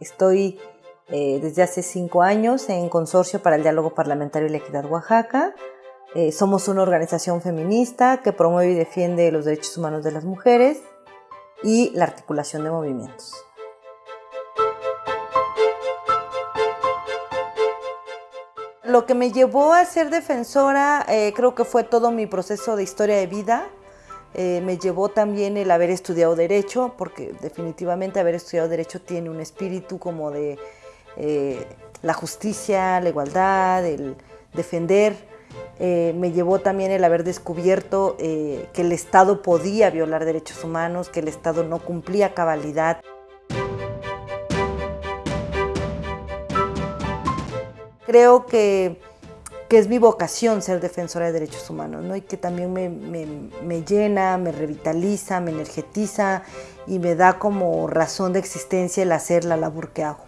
estoy eh, desde hace cinco años en Consorcio para el Diálogo Parlamentario y la Equidad Oaxaca. Eh, somos una organización feminista que promueve y defiende los derechos humanos de las mujeres y la articulación de movimientos. Lo que me llevó a ser defensora eh, creo que fue todo mi proceso de historia de vida. Eh, me llevó también el haber estudiado Derecho, porque definitivamente haber estudiado Derecho tiene un espíritu como de eh, la justicia, la igualdad, el defender. me llevó también el haber descubierto que el Estado podía violar derechos humanos, que el Estado no cumplía cabalidad. creo que, es mi vocación ser defensora de derechos humanos ¿no? y que también me, llena, me revitaliza, me energetiza y me da como razón de existencia el hacer la labor que hago.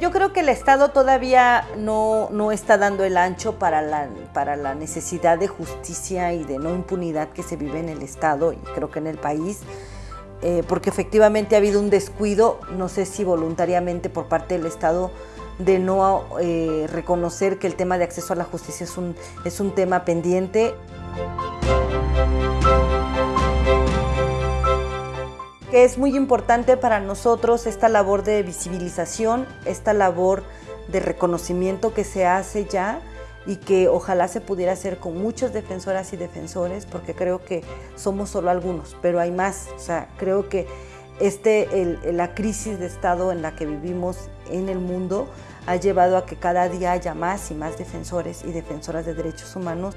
Yo creo que el Estado todavía no, está dando el ancho para la, para la necesidad de justicia y de no impunidad que se vive en el Estado y creo que en el país. Eh, porque efectivamente ha habido un descuido, no sé si voluntariamente por parte del Estado, de no eh, reconocer que el tema de acceso a la justicia es un, es un tema pendiente. Que es muy importante para nosotros esta labor de visibilización, esta labor de reconocimiento que se hace ya y que ojalá se pudiera hacer con muchos defensoras y defensores, porque creo que somos solo algunos, pero hay más. O sea, creo que este, la crisis de Estado en la que vivimos en el mundo ha llevado a que cada día haya más y más defensores y defensoras de derechos humanos.